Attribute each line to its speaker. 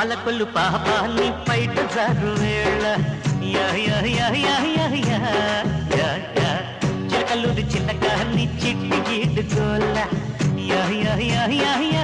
Speaker 1: పాలకొల్లు పాపాన్ని బయట జరువేళ్ళ చిన్న కాన్ని చిట్టి గీడుకోళ్ళ యా యా యా యా